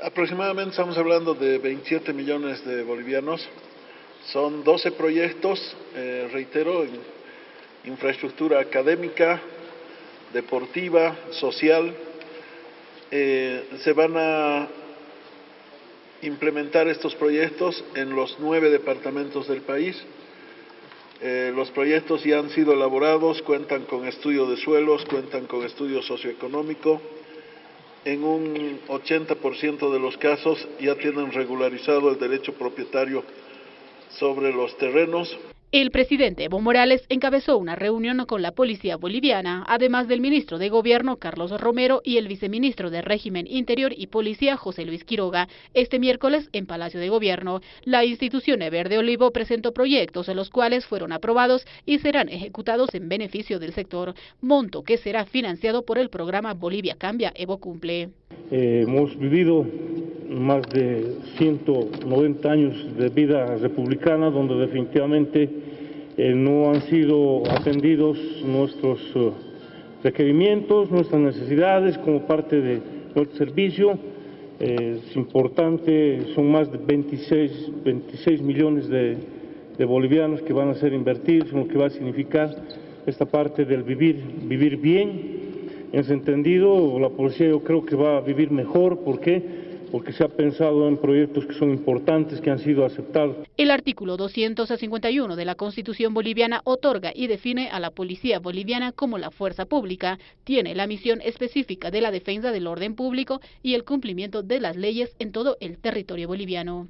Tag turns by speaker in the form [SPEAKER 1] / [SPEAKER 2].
[SPEAKER 1] Aproximadamente estamos hablando de 27 millones de bolivianos. Son 12 proyectos, eh, reitero, en infraestructura académica, deportiva, social. Eh, se van a implementar estos proyectos en los nueve departamentos del país. Eh, los proyectos ya han sido elaborados, cuentan con estudio de suelos, cuentan con estudio socioeconómico. En un 80% de los casos ya tienen regularizado el derecho propietario sobre los terrenos.
[SPEAKER 2] El presidente Evo Morales encabezó una reunión con la policía boliviana, además del ministro de Gobierno Carlos Romero y el viceministro de Régimen Interior y Policía José Luis Quiroga. Este miércoles en Palacio de Gobierno, la institución Verde Olivo presentó proyectos en los cuales fueron aprobados y serán ejecutados en beneficio del sector, monto que será financiado por el programa Bolivia Cambia Evo Cumple.
[SPEAKER 3] Eh, hemos vivido más de 190 años de vida republicana donde definitivamente eh, no han sido atendidos nuestros eh, requerimientos, nuestras necesidades como parte de nuestro servicio. es importante, son más de 26, 26 millones de, de, bolivianos que van a ser invertidos lo que va a significar esta parte del vivir, vivir bien. En ese entendido, la policía yo creo que va a vivir mejor. ¿Por qué? Porque se ha pensado en proyectos que son importantes, que han sido aceptados.
[SPEAKER 2] El artículo 251 de la Constitución boliviana otorga y define a la policía boliviana como la fuerza pública. Tiene la misión específica de la defensa del orden público y el cumplimiento de las leyes en todo el territorio boliviano.